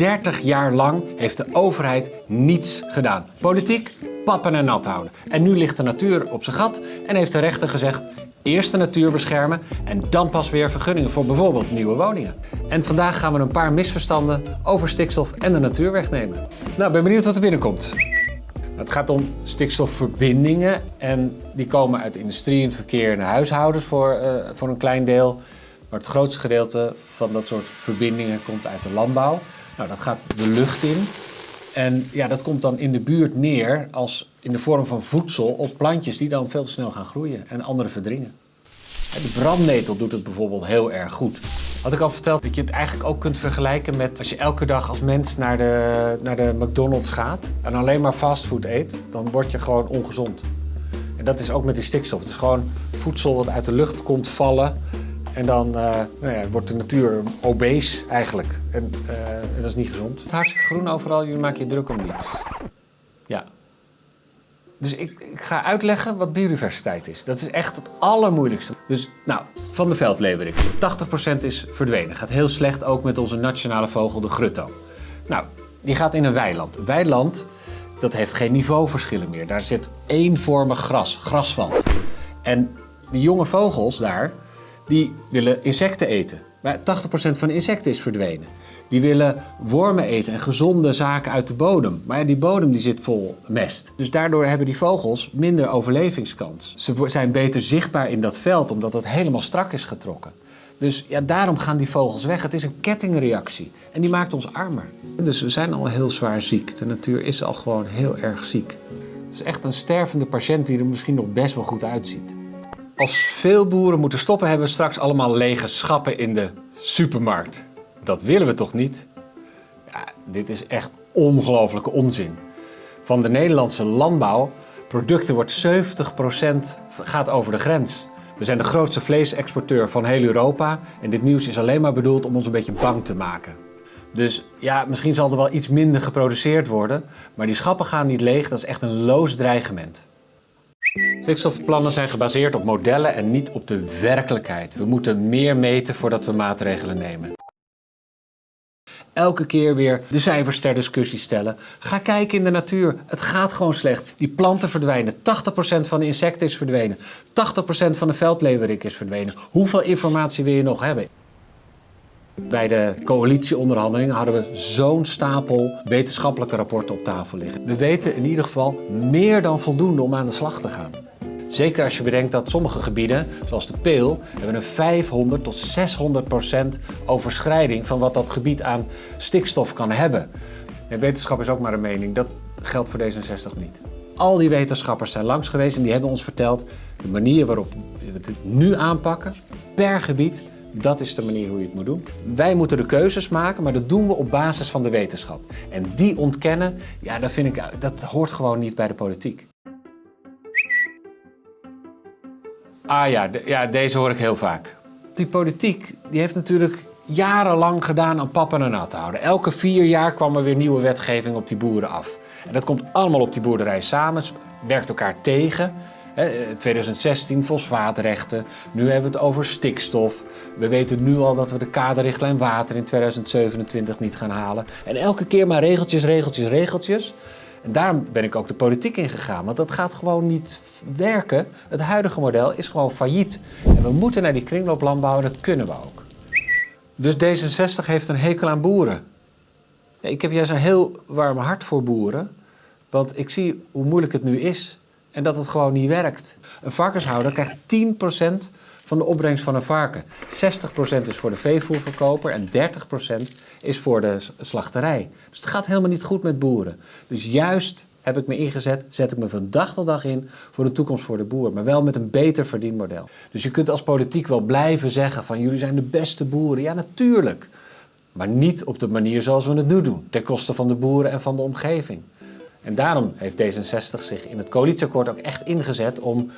30 jaar lang heeft de overheid niets gedaan. Politiek, pappen en nat houden. En nu ligt de natuur op zijn gat en heeft de rechter gezegd... Eerst de natuur beschermen en dan pas weer vergunningen voor bijvoorbeeld nieuwe woningen. En vandaag gaan we een paar misverstanden over stikstof en de natuur wegnemen. Nou, ben benieuwd wat er binnenkomt. Het gaat om stikstofverbindingen en die komen uit industrie en verkeer en de huishoudens voor, uh, voor een klein deel. Maar het grootste gedeelte van dat soort verbindingen komt uit de landbouw. Nou, dat gaat de lucht in. En ja, dat komt dan in de buurt neer als in de vorm van voedsel op plantjes die dan veel te snel gaan groeien en andere verdringen. De brandnetel doet het bijvoorbeeld heel erg goed. Had ik al verteld dat je het eigenlijk ook kunt vergelijken met als je elke dag als mens naar de, naar de McDonald's gaat en alleen maar fastfood eet, dan word je gewoon ongezond. En dat is ook met die stikstof. Het is gewoon voedsel wat uit de lucht komt vallen en dan uh, nou ja, wordt de natuur obese eigenlijk. En, en, dat is niet gezond. Het is hartstikke groen overal, jullie maken je druk om niets. Ja. Dus ik, ik, ga uitleggen wat biodiversiteit is. Dat is echt het allermoeilijkste. Dus nou, van de veldleverik. 80% is verdwenen. Gaat heel slecht ook met onze nationale vogel, de grutto. Nou, die gaat in een weiland. Een weiland, dat heeft geen niveauverschillen meer. Daar zit eenvormig gras, grasveld. En die jonge vogels daar, die willen insecten eten. Maar 80% van de insecten is verdwenen. Die willen wormen eten en gezonde zaken uit de bodem. Maar ja, die bodem die zit vol mest. Dus daardoor hebben die vogels minder overlevingskans. Ze zijn beter zichtbaar in dat veld omdat het helemaal strak is getrokken. Dus ja, daarom gaan die vogels weg. Het is een kettingreactie en die maakt ons armer. Dus we zijn al heel zwaar ziek. De natuur is al gewoon heel erg ziek. Het is echt een stervende patiënt die er misschien nog best wel goed uitziet. Als veel boeren moeten stoppen, hebben we straks allemaal lege schappen in de supermarkt. Dat willen we toch niet? Ja, dit is echt ongelofelijke onzin. Van de Nederlandse landbouwproducten wordt 70% gaat over de grens. We zijn de grootste vleesexporteur van heel Europa en dit nieuws is alleen maar bedoeld om ons een beetje bang te maken. Dus ja, misschien zal er wel iets minder geproduceerd worden, maar die schappen gaan niet leeg, dat is echt een loos dreigement. Stikstofplannen zijn gebaseerd op modellen en niet op de werkelijkheid. We moeten meer meten voordat we maatregelen nemen. Elke keer weer de cijfers ter discussie stellen. Ga kijken in de natuur. Het gaat gewoon slecht. Die planten verdwijnen. 80% van de insecten is verdwenen. 80% van de veldleverik is verdwenen. Hoeveel informatie wil je nog hebben? Bij de coalitieonderhandelingen hadden we zo'n stapel wetenschappelijke rapporten op tafel liggen. We weten in ieder geval meer dan voldoende om aan de slag te gaan. Zeker als je bedenkt dat sommige gebieden, zoals de Peel, hebben een 500 tot 600 procent overschrijding van wat dat gebied aan stikstof kan hebben. En wetenschap is ook maar een mening, dat geldt voor D66 niet. Al die wetenschappers zijn langs geweest en die hebben ons verteld de manier waarop we het nu aanpakken, per gebied, dat is de manier hoe je het moet doen. Wij moeten de keuzes maken, maar dat doen we op basis van de wetenschap. En die ontkennen, ja, dat, vind ik, dat hoort gewoon niet bij de politiek. Ah ja, ja, deze hoor ik heel vaak. Die politiek die heeft natuurlijk jarenlang gedaan aan pap en nat houden. Elke vier jaar kwam er weer nieuwe wetgeving op die boeren af. En dat komt allemaal op die boerderij samen, werkt elkaar tegen. 2016 fosfaatrechten, nu hebben we het over stikstof. We weten nu al dat we de kaderrichtlijn water in 2027 niet gaan halen. En elke keer maar regeltjes, regeltjes, regeltjes. En daarom ben ik ook de politiek ingegaan, want dat gaat gewoon niet werken. Het huidige model is gewoon failliet. En we moeten naar die kringlooplandbouw en dat kunnen we ook. Dus D66 heeft een hekel aan boeren. Ik heb juist een heel warm hart voor boeren, want ik zie hoe moeilijk het nu is en dat het gewoon niet werkt. Een varkenshouder krijgt 10% van de opbrengst van een varken. 60% is voor de veevoerverkoper en 30% is voor de slachterij. Dus het gaat helemaal niet goed met boeren. Dus juist heb ik me ingezet, zet ik me van dag tot dag in voor de toekomst voor de boer. Maar wel met een beter verdienmodel. Dus je kunt als politiek wel blijven zeggen van jullie zijn de beste boeren. Ja, natuurlijk. Maar niet op de manier zoals we het nu doen. Ten koste van de boeren en van de omgeving. En daarom heeft D66 zich in het coalitieakkoord ook echt ingezet om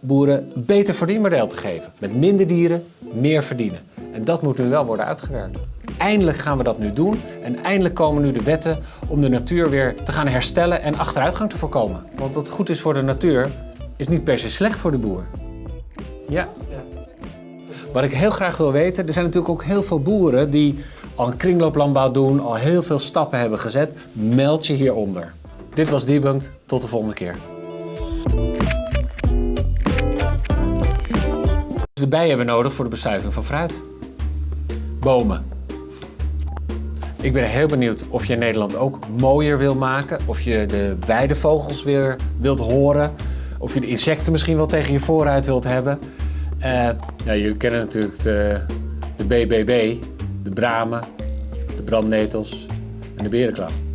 boeren beter verdienmodel te geven. Met minder dieren, meer verdienen. En dat moet nu wel worden uitgewerkt. Eindelijk gaan we dat nu doen en eindelijk komen nu de wetten om de natuur weer te gaan herstellen en achteruitgang te voorkomen. Want wat goed is voor de natuur is niet per se slecht voor de boer. Ja. Wat ik heel graag wil weten, er zijn natuurlijk ook heel veel boeren die al een kringlooplandbouw doen, al heel veel stappen hebben gezet, meld je hieronder. Dit was Debunked, tot de volgende keer. De bijen hebben we nodig voor de bestuiving van fruit. Bomen. Ik ben heel benieuwd of je Nederland ook mooier wil maken. Of je de weidevogels weer wilt horen. Of je de insecten misschien wel tegen je vooruit wilt hebben. Uh, ja, jullie kennen natuurlijk de, de BBB, de bramen, de brandnetels en de berenklauw.